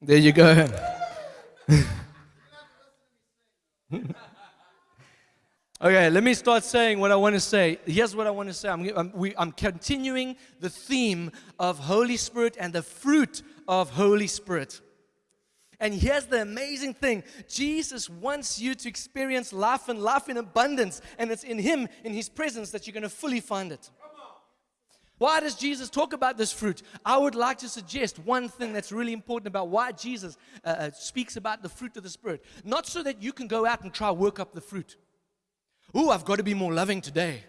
There you go. okay, let me start saying what I want to say. Here's what I want to say. I'm, I'm, we, I'm continuing the theme of Holy Spirit and the fruit of Holy Spirit. And here's the amazing thing Jesus wants you to experience life and life in abundance. And it's in Him, in His presence, that you're going to fully find it. Why does Jesus talk about this fruit? I would like to suggest one thing that's really important about why Jesus uh, uh speaks about the fruit of the Spirit. Not so that you can go out and try work up the fruit. Oh, I've got to be more loving today.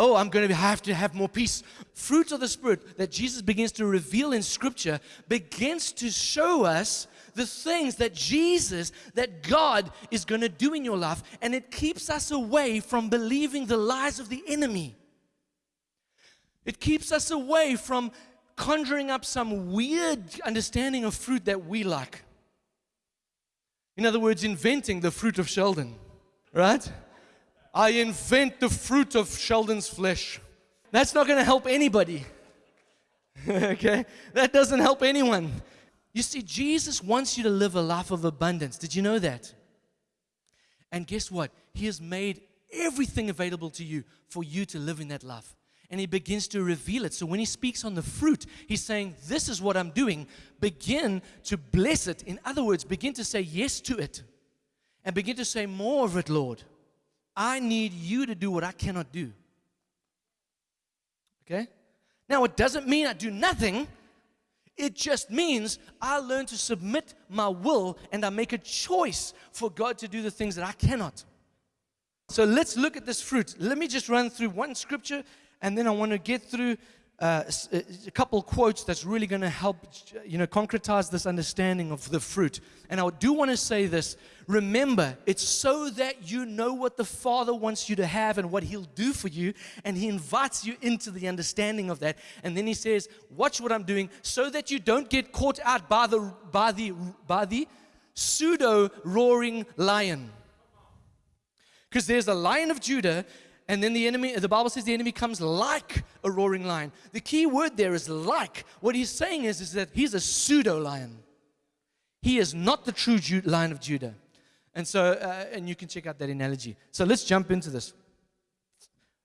Oh, I'm going to have to have more peace. Fruit of the Spirit that Jesus begins to reveal in Scripture begins to show us the things that Jesus, that God is going to do in your life, and it keeps us away from believing the lies of the enemy. It keeps us away from conjuring up some weird understanding of fruit that we like. In other words, inventing the fruit of Sheldon, right? I invent the fruit of Sheldon's flesh. That's not going to help anybody. okay? That doesn't help anyone. You see, Jesus wants you to live a life of abundance. Did you know that? And guess what? He has made everything available to you for you to live in that life. And he begins to reveal it. So when he speaks on the fruit, he's saying, This is what I'm doing. Begin to bless it. In other words, begin to say yes to it. And begin to say more of it, Lord. I need you to do what I cannot do. Okay? Now, it doesn't mean I do nothing. It just means I learn to submit my will and I make a choice for God to do the things that I cannot. So let's look at this fruit. Let me just run through one scripture and then I want to get through uh, uh, a couple quotes that's really going to help you know concretize this understanding of the fruit. And i do want to say this. Remember it's so that you know what the father wants you to have and what he'll do for you and he invites you into the understanding of that. And then he says watch what i'm doing so that you don't get caught out by the by the by the pseudo roaring lion. Because there's a lion of judah and then the enemy, the Bible says the enemy comes like a roaring lion. The key word there is like. What he's saying is, is that he's a pseudo lion. He is not the true Ju- lion of Judah. And so, uh, and you can check out that analogy. So let's jump into this.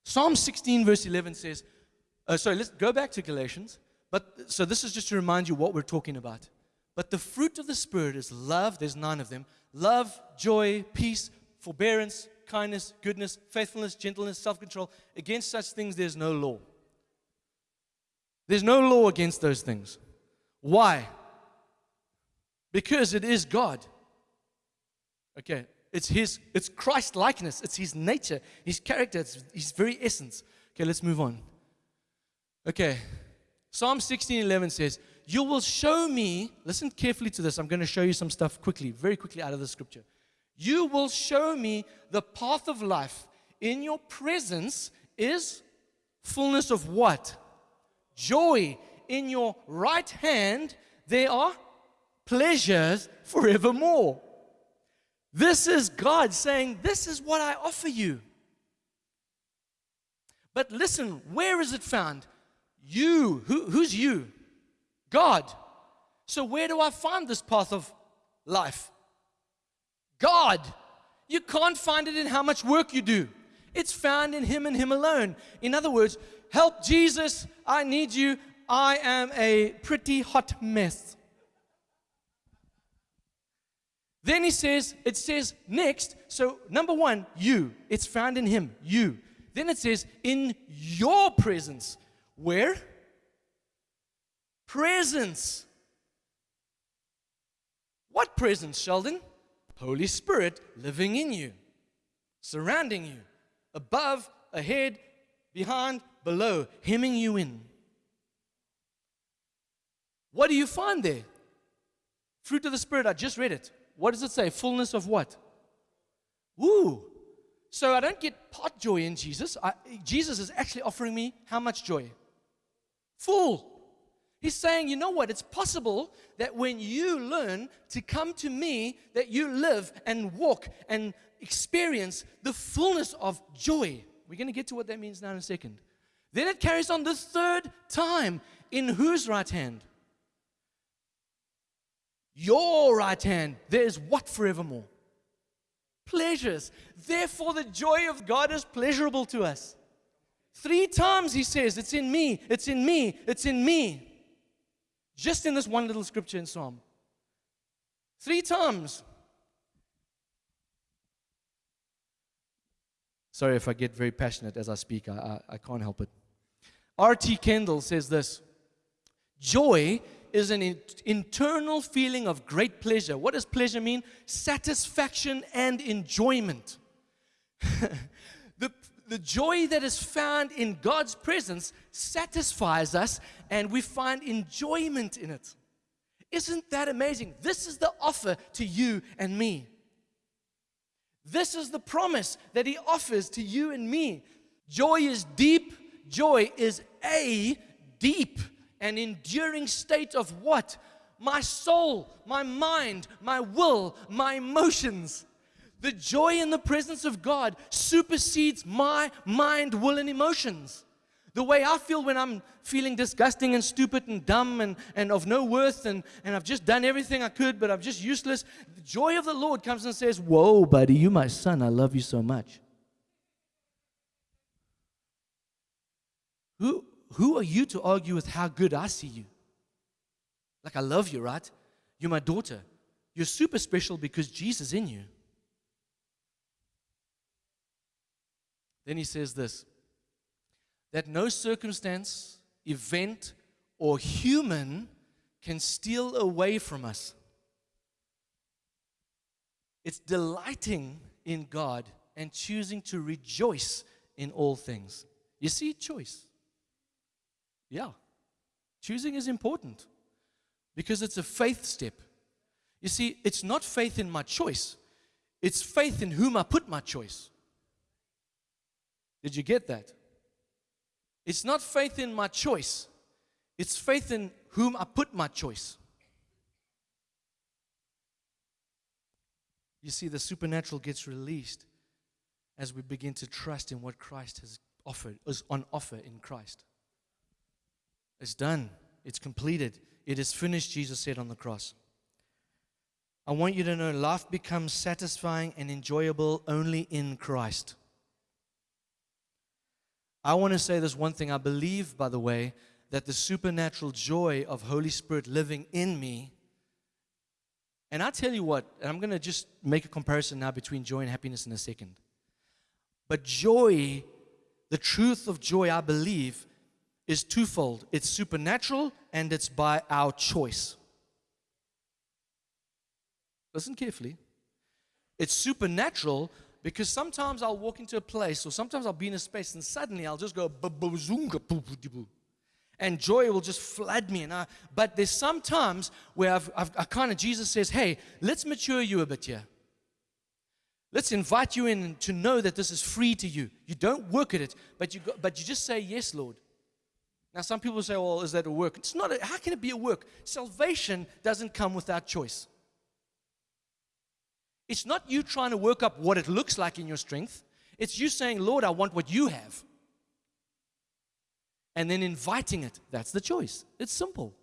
Psalm 16, verse 11 says, uh, sorry, let's go back to Galatians. But so this is just to remind you what we're talking about. But the fruit of the Spirit is love, there's nine of them love, joy, peace, forbearance, kindness, goodness, faithfulness, gentleness, self control. Against such things, there's no law. There's no law against those things. Why? Because it is God. Okay, it's His, it's Christ likeness, it's His nature, His character, it's His very essence. Okay, let's move on. Okay, Psalm 16 11 says, You will show me, listen carefully to this. I'm going to show you some stuff quickly, very quickly out of the scripture. You will show me the path of life. In your presence is fullness of what? Joy. In your right hand, there are pleasures forevermore. This is God saying, This is what I offer you. But listen, where is it found? You. Who, who's you? God. So, where do I find this path of life? God. You can't find it in how much work you do. It's found in Him and Him alone. In other words, help Jesus, I need you. I am a pretty hot mess. Then he says, it says next, so number one, you. It's found in Him, you. Then it says, in your presence. Where? Presence. What presence, Sheldon? Holy Spirit living in you, surrounding you, above, ahead, behind, below, hemming you in. What do you find there? Fruit of the Spirit, I just read it. What does it say? Fullness of what? Woo! So I don't get pot joy in Jesus. I, Jesus is actually offering me how much joy? Full. He's saying, you know what? It's possible that when you learn to come to me, that you live and walk and experience the fullness of joy. We're going to get to what that means now in a second. Then it carries on the third time. In whose right hand? your right hand, there is what forevermore? Pleasures. Therefore, the joy of God is pleasurable to us. Three times he says, It's in me, it's in me, it's in me. Just in this one little scripture in Psalm. Three times. Sorry if I get very passionate as I speak, I, I, I can't help it. R.T. Kendall says this Joy is an in- internal feeling of great pleasure. What does pleasure mean? Satisfaction and enjoyment. the, joy that is found in God's presence satisfies us and we find enjoyment in it. Isn't that amazing? This is the offer to you and me. This is the promise that He offers to you and me. Joy is deep, joy is a deep and enduring state of what? My soul, my mind, my will, my emotions. The joy in the presence of God supersedes my mind, will, and emotions. The way I feel when I'm feeling disgusting and stupid and dumb and, and of no worth and, and I've just done everything I could, but I'm just useless. The joy of the Lord comes and says, Whoa, buddy, you my son. I love you so much. Who, who are you to argue with how good I see you? Like, I love you, right? You're my daughter. You're super special because Jesus in you. Then he says this that no circumstance, event, or human can steal away from us. It's delighting in God and choosing to rejoice in all things. You see, choice. Yeah. Choosing is important because it's a faith step. You see, it's not faith in my choice, it's faith in whom I put my choice. Did you get that? It's not faith in my choice, it's faith in whom I put my choice. You see, the supernatural gets released as we begin to trust in what Christ has offered, is on offer in Christ. It's done, it's completed, it is finished, Jesus said on the cross. I want you to know life becomes satisfying and enjoyable only in Christ. I want to say this one thing. I believe, by the way, that the supernatural joy of Holy Spirit living in me. And I tell you what, and I'm going to just make a comparison now between joy and happiness in a second. But joy, the truth of joy, I believe, is twofold it's supernatural and it's by our choice. Listen carefully. It's supernatural because sometimes I'll walk into a place or sometimes I'll be in a space and suddenly I'll just go and joy will just flood me. And I, but there's some times where I've, I've I kind of, Jesus says, hey, let's mature you a bit here. Let's invite you in to know that this is free to you. You don't work at it, but you, go, but you just say, yes, Lord. Now, some people say, well, is that a work? It's not. A, how can it be a work? Salvation doesn't come without choice. It's not you trying to work up what it looks like in your strength. It's you saying, Lord, I want what you have. And then inviting it. That's the choice. It's simple.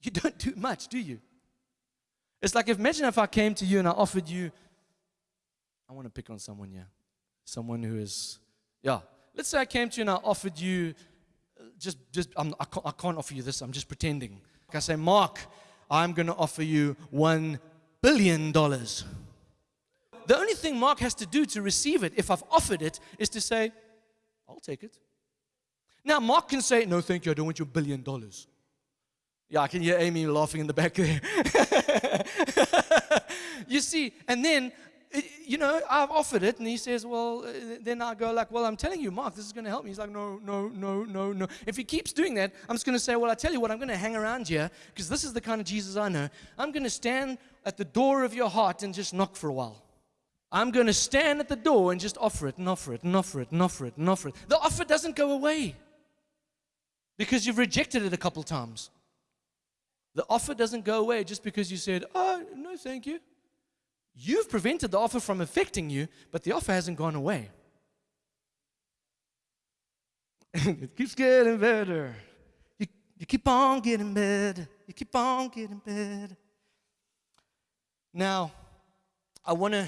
You don't do much, do you? It's like, if, imagine if I came to you and I offered you, I want to pick on someone here. Someone who is, yeah. Let's say I came to you and I offered you, uh, just, just I'm, I, can't, I can't offer you this, I'm just pretending. Like I say, Mark, I'm going to offer you $1 billion. The only thing Mark has to do to receive it, if I've offered it, is to say, I'll take it. Now, Mark can say, No, thank you, I don't want your billion dollars. Yeah, I can hear Amy laughing in the back there. you see, and then, you know, I've offered it, and he says, Well, uh, then I go, like, Well, I'm telling you, Mark, this is going to help me. He's like, No, no, no, no, no. If he keeps doing that, I'm just going to say, Well, I tell you what, I'm going to hang around here, because this is the kind of Jesus I know. I'm going to stand at the door of your heart and just knock for a while. I'm going to stand at the door and just offer it and offer it and offer it and offer it and offer it. The offer doesn't go away because you've rejected it a couple times. The offer doesn't go away just because you said, Oh, no, thank you. You've prevented the offer from affecting you, but the offer hasn't gone away. it keeps getting better. You, you keep on getting better. You keep on getting better. Now, I want to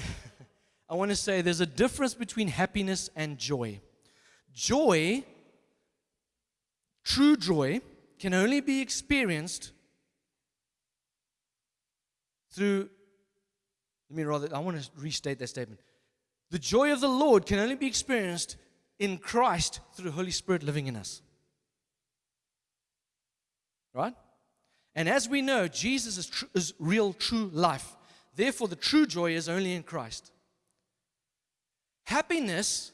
I want to say there's a difference between happiness and joy. Joy, true joy, can only be experienced through let me rather I want to restate that statement. The joy of the Lord can only be experienced in Christ through the Holy Spirit living in us. Right? And as we know, Jesus is, tr- is real, true life. Therefore, the true joy is only in Christ. Happiness,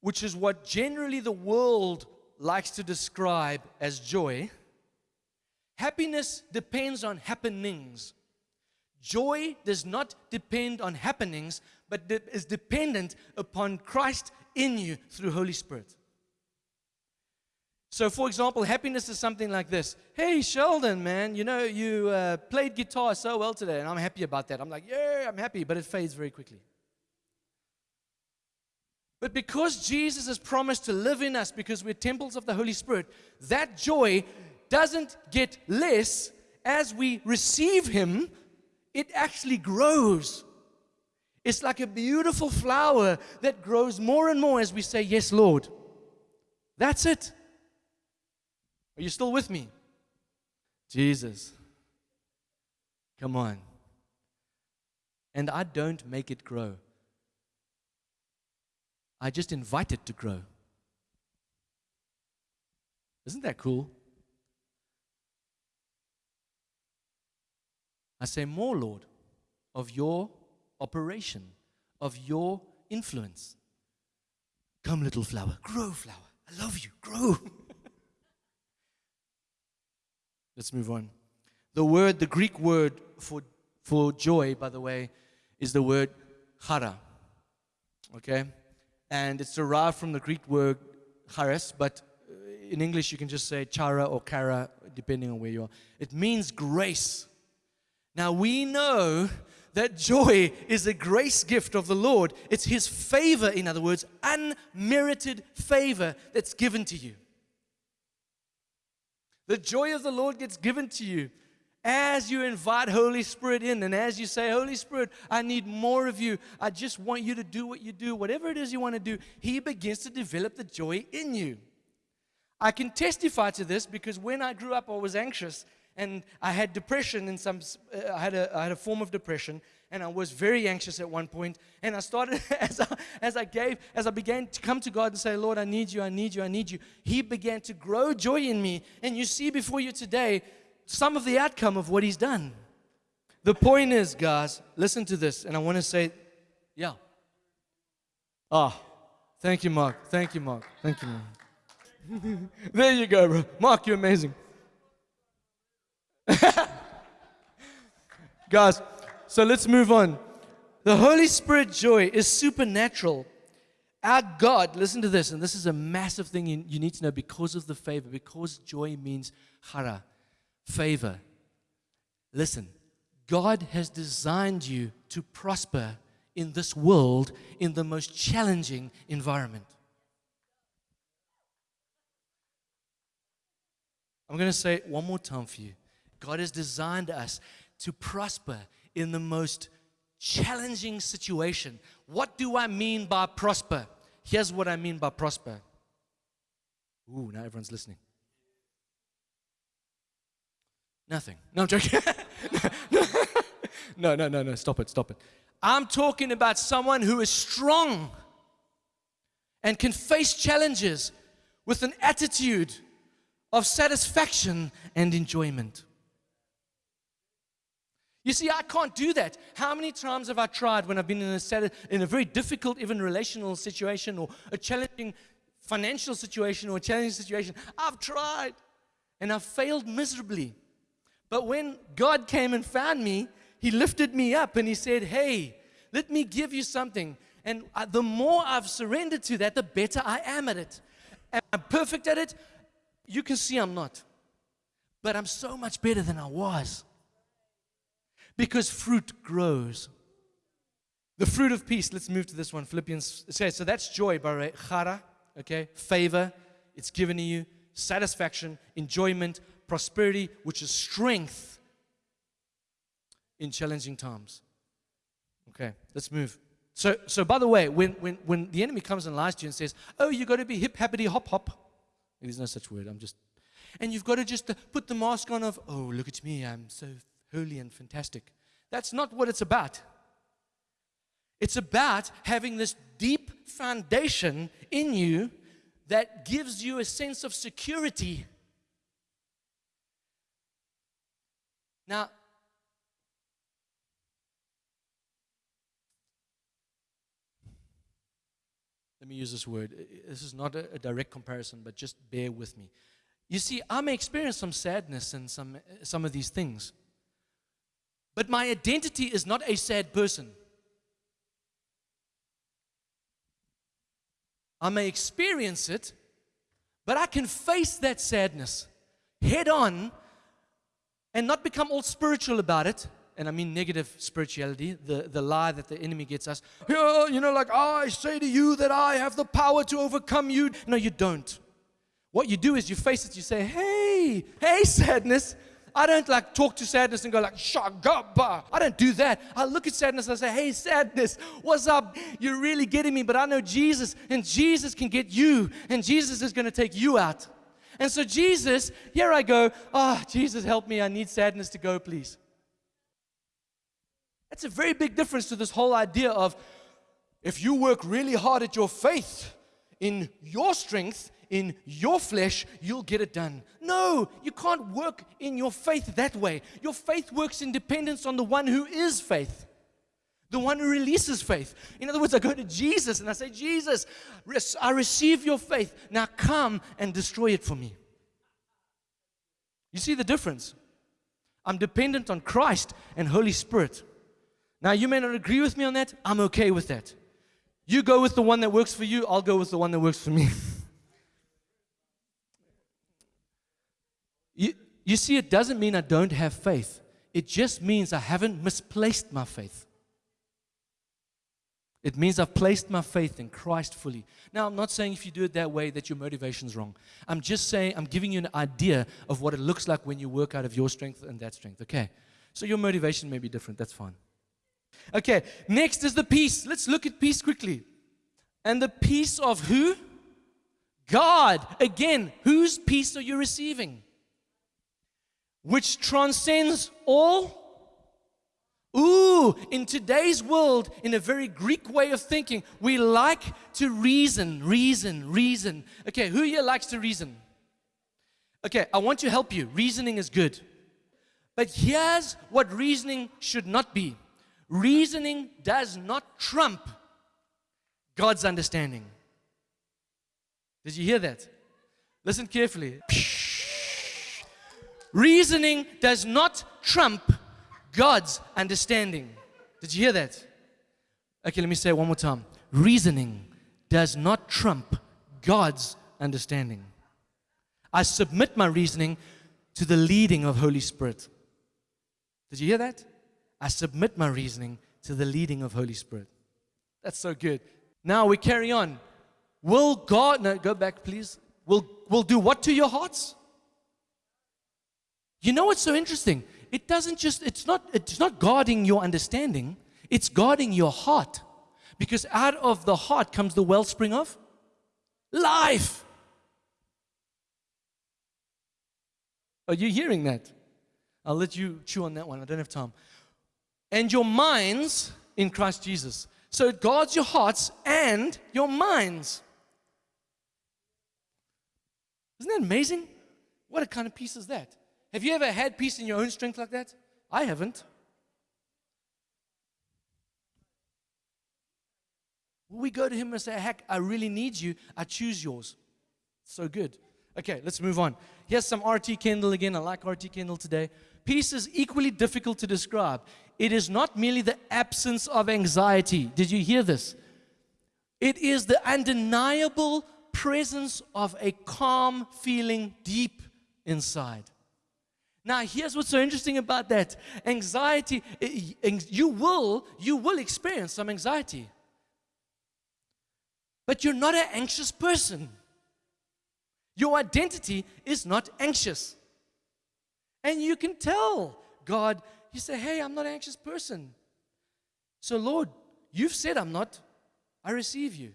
which is what generally the world likes to describe as joy, happiness depends on happenings. Joy does not depend on happenings, but is dependent upon Christ in you through Holy Spirit. So, for example, happiness is something like this Hey, Sheldon, man, you know, you uh, played guitar so well today, and I'm happy about that. I'm like, Yeah, I'm happy, but it fades very quickly. But because Jesus has promised to live in us because we're temples of the Holy Spirit, that joy doesn't get less as we receive Him, it actually grows. It's like a beautiful flower that grows more and more as we say, Yes, Lord. That's it. Are you still with me? Jesus. Come on. And I don't make it grow. I just invite it to grow. Isn't that cool? I say, More, Lord, of your operation, of your influence. Come, little flower, grow, flower. I love you, grow. Let's move on. The word, the Greek word for, for joy, by the way, is the word chara. Okay? And it's derived from the Greek word charis, but uh, in English you can just say chara or kara, depending on where you are. It means grace. Now we know that joy is a grace gift of the Lord. It's His favor, in other words, unmerited favor that's given to you. The joy of the Lord gets given to you as you invite Holy Spirit in and as you say, Holy Spirit, I need more of you. I just want you to do what you do, whatever it is you want to do. He begins to develop the joy in you. I can testify to this because when I grew up, I was anxious and I had depression in some, uh, I, had a, I had a form of depression and I was very anxious at one point. And I started, as I, as I gave, as I began to come to God and say, Lord, I need you, I need you, I need you, He began to grow joy in me. And you see before you today some of the outcome of what He's done. The point is, guys, listen to this, and I want to say, yeah. Ah, oh, thank you, Mark. Thank you, Mark. Thank you, Mark. there you go, bro. Mark, you're amazing. Guys, so let's move on. The Holy Spirit joy is supernatural. Our God, listen to this, and this is a massive thing you, you need to know because of the favor, because joy means chara, favor. Listen, God has designed you to prosper in this world in the most challenging environment. I'm going to say it one more time for you. God has designed us to prosper in the most challenging situation. What do I mean by prosper? Here's what I mean by prosper. Ooh, now everyone's listening. Nothing. No, I'm joking. no, no, no, no. Stop it, stop it. I'm talking about someone who is strong and can face challenges with an attitude of satisfaction and enjoyment. You see, I can't do that. How many times have I tried when I've been in a, in a very difficult, even relational situation or a challenging financial situation or a challenging situation? I've tried and I've failed miserably. But when God came and found me, He lifted me up and He said, Hey, let me give you something. And uh, the more I've surrendered to that, the better I am at it. Am I perfect at it? You can see I'm not. But I'm so much better than I was because fruit grows. The fruit of peace, let's move to this one. Philippians, okay, so that's joy, by chara, okay, favor, it's given to you, satisfaction, enjoyment, prosperity, which is strength in challenging times. Okay, let's move. So, so by the way, when, when, when the enemy comes and lies to you and says, Oh, you've got to be hip, happity, hop, hop. There's no such word. I'm just. And you've got to just uh, put the mask on of, Oh, look at me. I'm so holy and fantastic. That's not what it's about. It's about having this deep foundation in you that gives you a sense of security. Now, let me use this word. This is not a, a, direct comparison, but just bear with me. You see, I may experience some sadness and some, some of these things, but my identity is not a sad person. I may experience it, but I can face that sadness head on and not become all spiritual about it. And I mean negative spirituality, the, the lie that the enemy gets us. Oh, you know, like, oh, I say to you that I have the power to overcome you. No, you don't. What you do is you face it, you say, Hey, hey, sadness, I don't like talk to sadness and go like, shagaba. I don't do that. I look at sadness and I say, hey, sadness, what's up? You're really getting me, but I know Jesus, and Jesus can get you, and Jesus is going to take you out. And so, Jesus, here I go. Ah, oh, Jesus, help me. I need sadness to go, please. That's a very big difference to this whole idea of if you work really hard at your faith in your strength, in your flesh, you'll get it done. No, you can't work in your faith that way. Your faith works in dependence on the one who is faith, the one who releases faith. In other words, I go to Jesus and I say, Jesus, I receive your faith. Now come and destroy it for me. You see the difference? I'm dependent on Christ and Holy Spirit. Now, you may not agree with me on that. I'm okay with that. You go with the one that works for you, I'll go with the one that works for me. You, you see, it doesn't mean I don't have faith, it just means I haven't misplaced my faith. It means I've placed my faith in Christ fully. Now, I'm not saying if you do it that way that your motivation's wrong. I'm just saying, I'm giving you an idea of what it looks like when you work out of your strength and that strength. Okay. So your motivation may be different. That's fine. Okay. Next is the peace. Let's look at peace quickly. And the peace of who? God. Again, whose peace are you receiving? which transcends all. Ooh, in today's world, in a very Greek way of thinking, we like to reason, reason, reason. Okay, who here likes to reason? Okay, I want to help you. Reasoning is good. But here's what reasoning should not be reasoning does not trump God's understanding. Did you hear that? Listen carefully. Reasoning does not trump God's understanding. Did you hear that? Okay, let me say it one more time. Reasoning does not trump God's understanding. I submit my reasoning to the leading of Holy Spirit. Did you hear that? I submit my reasoning to the leading of Holy Spirit. That's so good. Now we carry on. Will God, no, go back please. Will, will do what to your hearts? You know what's so interesting? It doesn't just, it's not, it's not guarding your understanding, it's guarding your heart. Because out of the heart comes the wellspring of life. Are you hearing that? I'll let you chew on that one. I don't have time. And your minds in Christ Jesus. So it guards your hearts and your minds. Isn't that amazing? What a kind of peace is that? Have you ever had peace in your own strength like that? I haven't. we go to him and say, Heck, I really need you. I choose yours. So good. Okay, let's move on. Here's some R.T. Kendall again. I like R.T. Kendall today. Peace is equally difficult to describe. It is not merely the absence of anxiety. Did you hear this? It is the undeniable presence of a calm feeling deep inside. Now, here's what's so interesting about that. Anxiety, you will, you will experience some anxiety. But you're not an anxious person. Your identity is not anxious. And you can tell God, you say, Hey, I'm not an anxious person. So, Lord, you've said I'm not. I receive you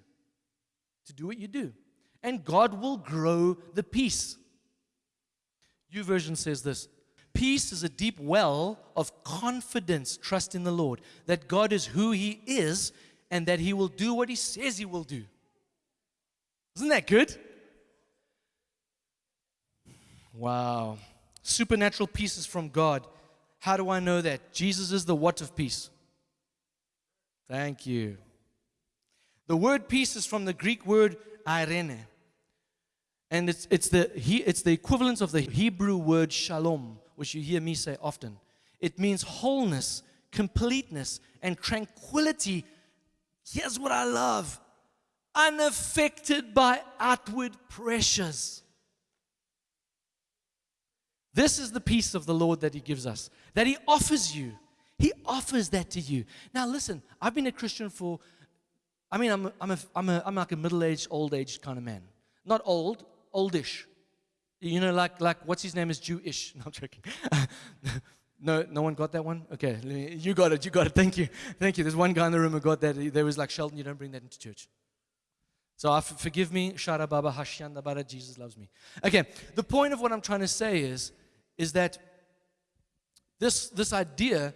to do what you do. And God will grow the peace. YouVersion says this Peace is a deep well of confidence, trust in the Lord, that God is who He is and that He will do what He says He will do. Isn't that good? Wow. Supernatural peace is from God. How do I know that? Jesus is the what of peace. Thank you. The word peace is from the Greek word irene. And it's, it's, the, it's the equivalent of the Hebrew word shalom, which you hear me say often. It means wholeness, completeness, and tranquility. Here's what I love unaffected by outward pressures. This is the peace of the Lord that He gives us, that He offers you. He offers that to you. Now, listen, I've been a Christian for, I mean, I'm, I'm, a, I'm, a, I'm like a middle aged, old aged kind of man. Not old, oldish. You know, like, like what's his name is Jewish. No, I'm joking. no, no one got that one? Okay, you got it, you got it. Thank you. Thank you. There's one guy in the room who got that. There was like, Sheldon, you don't bring that into church. So forgive me, Shara Baba Hashyanda Bara, Jesus loves me. Okay, the point of what I'm trying to say is, is that this, this idea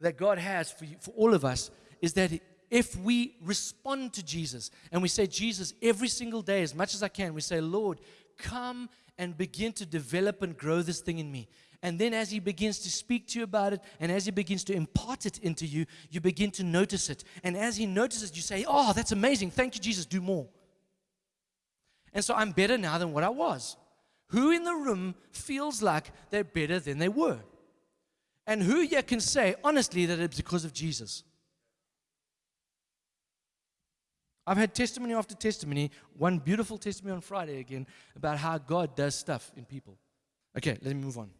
that God has for, you, for all of us is that if we respond to Jesus and we say, Jesus, every single day, as much as I can, we say, Lord, come and begin to develop and grow this thing in me. And then, as He begins to speak to you about it, and as He begins to impart it into you, you begin to notice it. And as He notices, you say, Oh, that's amazing. Thank you, Jesus. Do more. And so I'm better now than what I was. Who in the room feels like they're better than they were? And who yet can say, honestly, that it's because of Jesus? I've had testimony after testimony, one beautiful testimony on Friday again, about how God does stuff in people. Okay, let me move on.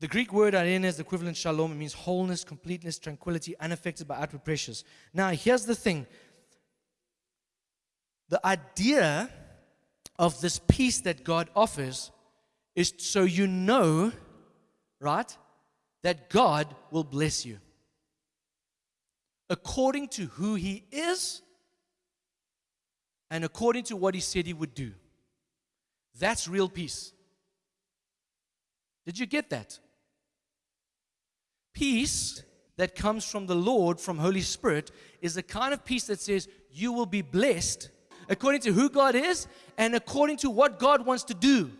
The Greek word irene is the equivalent shalom. It means wholeness, completeness, tranquility, unaffected by outward pressures. Now, here's the thing the idea of this peace that God offers is so you know, right, that God will bless you according to who he is and according to what he said he would do. That's real peace. Did you get that? Peace that comes from the Lord, from Holy Spirit, is the kind of peace that says you will be blessed according to who God is and according to what God wants to do.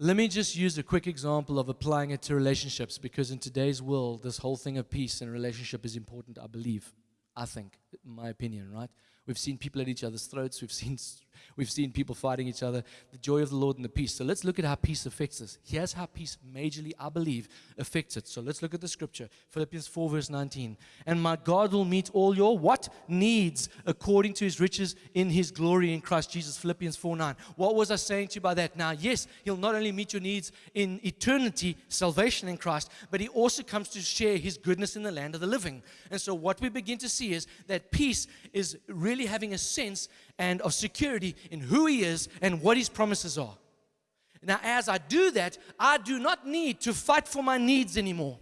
Let me just use a quick example of applying it to relationships because in today's world, this whole thing of peace and relationship is important, I believe. I think, in my opinion, right? We've seen people at each other's throats. We've seen, we've seen people fighting each other. The joy of the Lord and the peace. So let's look at how peace affects us. Here's how peace majorly, I believe, affects it. So let's look at the scripture. Philippians 4, verse 19. And my God will meet all your what? Needs according to his riches in his glory in Christ Jesus. Philippians 4, 9. What was I saying to you by that? Now, yes, he'll not only meet your needs in eternity, salvation in Christ, but he also comes to share his goodness in the land of the living. And so what we begin to see is that peace is really really having a sense and of security in who He is and what His promises are. Now, as I do that, I do not need to fight for my needs anymore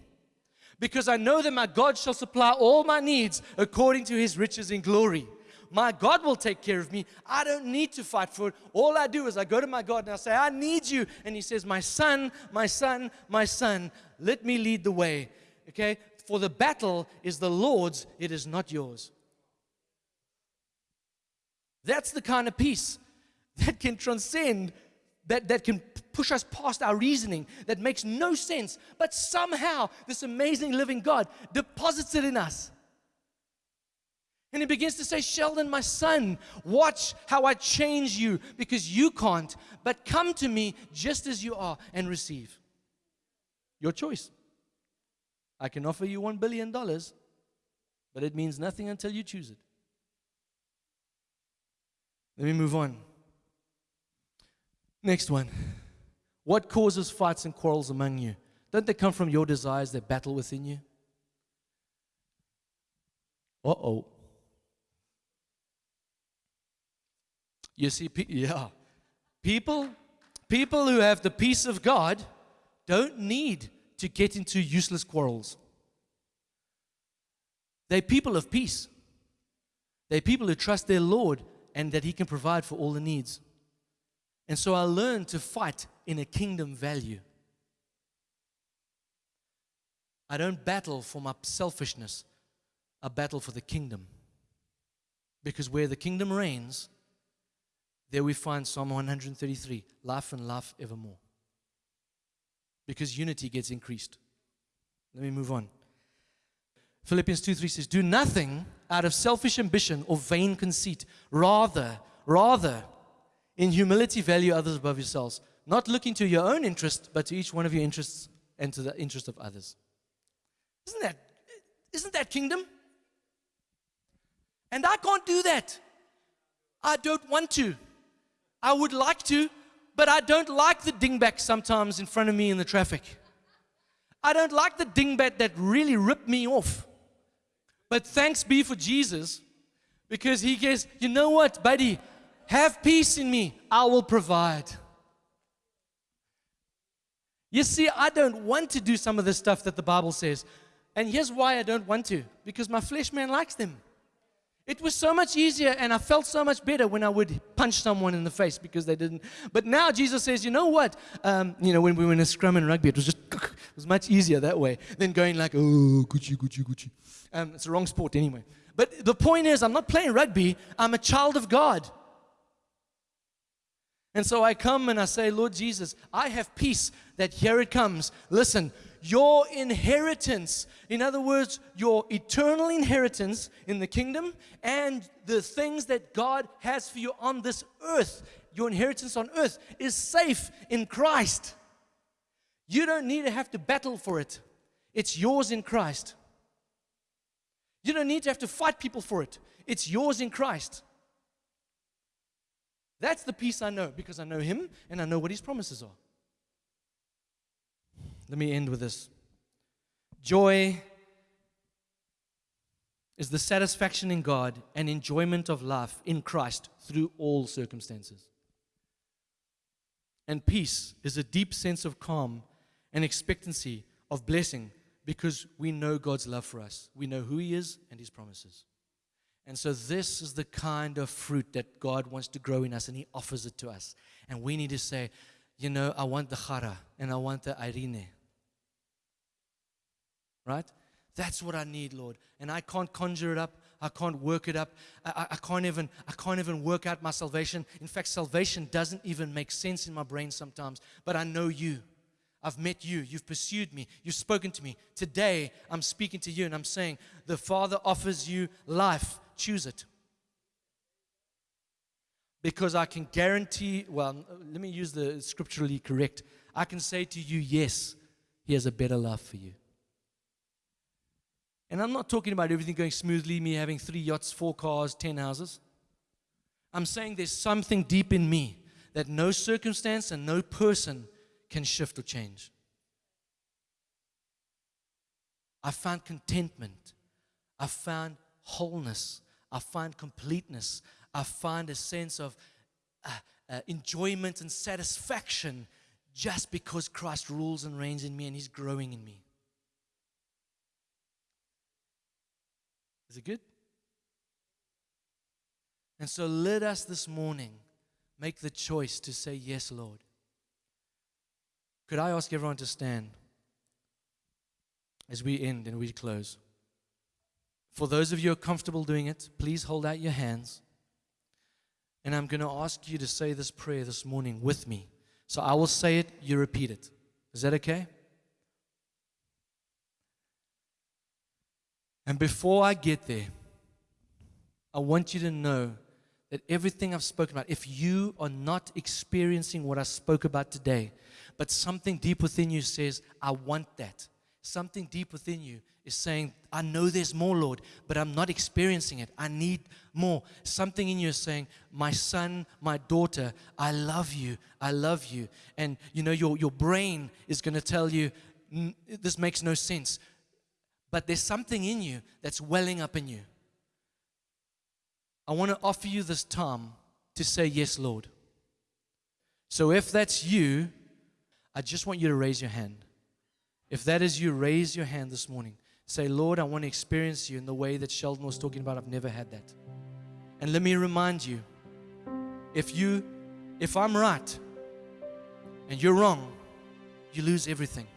because I know that my God shall supply all my needs according to His riches in glory. My God will take care of me. I don't need to fight for it. All I do is I go to my God and I say, I need you. And He says, My son, my son, my son, let me lead the way. Okay? For the battle is the Lord's, it is not yours. That's the kind of peace that can transcend, that, that can push us past our reasoning, that makes no sense. But somehow, this amazing living God deposits it in us. And he begins to say, Sheldon, my son, watch how I change you because you can't, but come to me just as you are and receive. Your choice. I can offer you $1 billion, but it means nothing until you choose it. Let me move on. Next one. What causes fights and quarrels among you? Don't they come from your desires that battle within you? Uh oh. You see, yeah. People, people who have the peace of God don't need to get into useless quarrels. They're people of peace. They're people who trust their Lord and that He can provide for all the needs. And so I learned to fight in a kingdom value. I don't battle for my selfishness, I battle for the kingdom. Because where the kingdom reigns, there we find Psalm 133 life and life evermore. Because unity gets increased. Let me move on. Philippians 2 3 says, Do nothing out of selfish ambition or vain conceit. Rather, rather, in humility, value others above yourselves, not looking to your own interest, but to each one of your interests and to the interest of others. Isn't that, isn't that kingdom? And I can't do that. I don't want to. I would like to, but I don't like the dingbat sometimes in front of me in the traffic. I don't like the dingbat that really ripped me off. But thanks be for Jesus because he goes, you know what, buddy, have peace in me, I will provide. You see, I don't want to do some of the stuff that the Bible says. And here's why I don't want to because my flesh man likes them. It was so much easier, and I felt so much better when I would punch someone in the face because they didn't. But now Jesus says, you know what? Um, you know, when we were in a scrum in rugby, it was just it was much easier that way than going like, oh, Gucci, Gucci, Gucci. Um, it's the wrong sport anyway. But the point is, I'm not playing rugby. I'm a child of God. And so I come and I say, Lord Jesus, I have peace that here it comes. Listen, your inheritance, in other words, your eternal inheritance in the kingdom and the things that God has for you on this earth, your inheritance on earth is safe in Christ. You don't need to have to battle for it, it's yours in Christ. You don't need to have to fight people for it, it's yours in Christ. That's the peace I know because I know Him and I know what His promises are. Let me end with this. Joy is the satisfaction in God and enjoyment of life in Christ through all circumstances. And peace is a deep sense of calm and expectancy of blessing because we know God's love for us. We know who He is and His promises. And so, this is the kind of fruit that God wants to grow in us, and He offers it to us. And we need to say, you know, I want the chara and I want the irene. Right? That's what I need, Lord. And I can't conjure it up. I can't work it up. I, I, can't even, I can't even work out my salvation. In fact, salvation doesn't even make sense in my brain sometimes. But I know you. I've met you. You've pursued me. You've spoken to me. Today, I'm speaking to you and I'm saying, the Father offers you life. Choose it because I can guarantee, well, let me use the scripturally correct. I can say to you, yes, He has a better love for you. And I'm not talking about everything going smoothly, me having three yachts, four cars, ten houses. I'm saying there's something deep in me that no circumstance and no person can shift or change. I found contentment. I found wholeness. I find completeness. I find a sense of uh, uh, enjoyment and satisfaction just because Christ rules and reigns in me and He's growing in me. Is it good? And so let us this morning make the choice to say, Yes, Lord. Could I ask everyone to stand as we end and we close? For those of you who are comfortable doing it, please hold out your hands. And I'm going to ask you to say this prayer this morning with me. So I will say it, you repeat it. Is that okay? And before I get there, I want you to know that everything I've spoken about, if you are not experiencing what I spoke about today, but something deep within you says, I want that, something deep within you is saying, I know there's more, Lord, but I'm not experiencing it. I need more. Something in you is saying, My son, my daughter, I love you. I love you. And you know, your, your brain is going to tell you, This makes no sense. But there's something in you that's welling up in you. I want to offer you this time to say, Yes, Lord. So if that's you, I just want you to raise your hand. If that is you, raise your hand this morning. Say, Lord, I want to experience you in the way that Sheldon was talking about. I've never had that. And let me remind you if you if I'm right and you're wrong, you lose everything.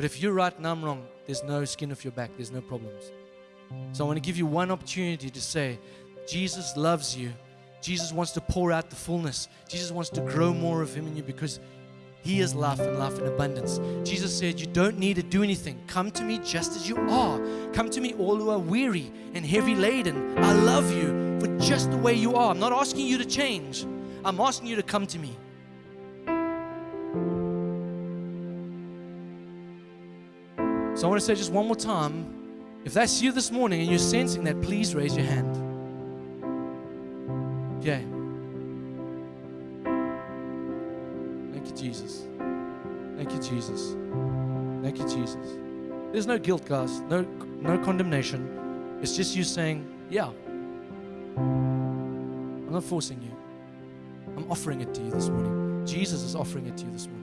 But if you're right and I'm wrong, there's no skin off your back, there's no problems. So I want to give you one opportunity to say, Jesus loves you. Jesus wants to pour out the fullness. Jesus wants to grow more of Him in you because He is life and life in abundance. Jesus said, You don't need to do anything. Come to me just as you are. Come to me, all who are weary and heavy laden. I love you for just the way you are. I'm not asking you to change, I'm asking you to come to me. So I want to say just one more time if that's you this morning and you're sensing that, please raise your hand. Okay. Thank you, Jesus. Thank you, Jesus. Thank you, Jesus. There's no guilt, guys. No, no condemnation. It's just you saying, "Yeah." I'm not forcing you. I'm offering it to you this morning. Jesus is offering it to you this morning.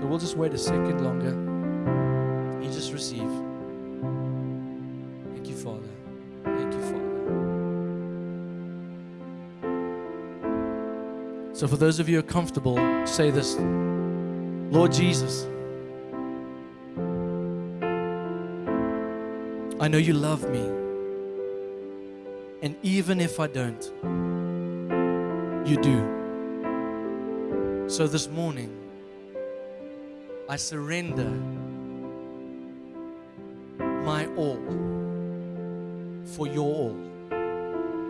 So we'll just wait a second longer. You just receive. Thank you, Father. Thank you, Father. So, for those of you who are comfortable, say this Lord Jesus, I know you love me. And even if I don't, you do. So, this morning, I surrender my all for your all.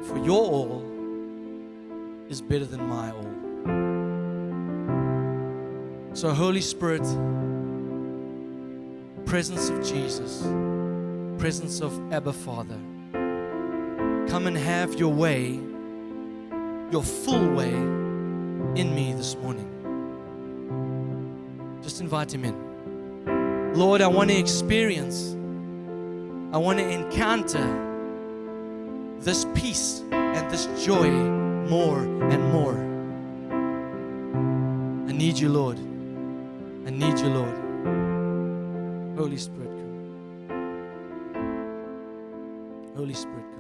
For your all is better than my all. So, Holy Spirit, presence of Jesus, presence of Abba Father, come and have your way, your full way in me this morning. Invite Him in. Lord, I want to experience, I want to encounter this peace and this joy more and more. I need you, Lord. I need you, Lord. Holy Spirit, come. Holy Spirit, come.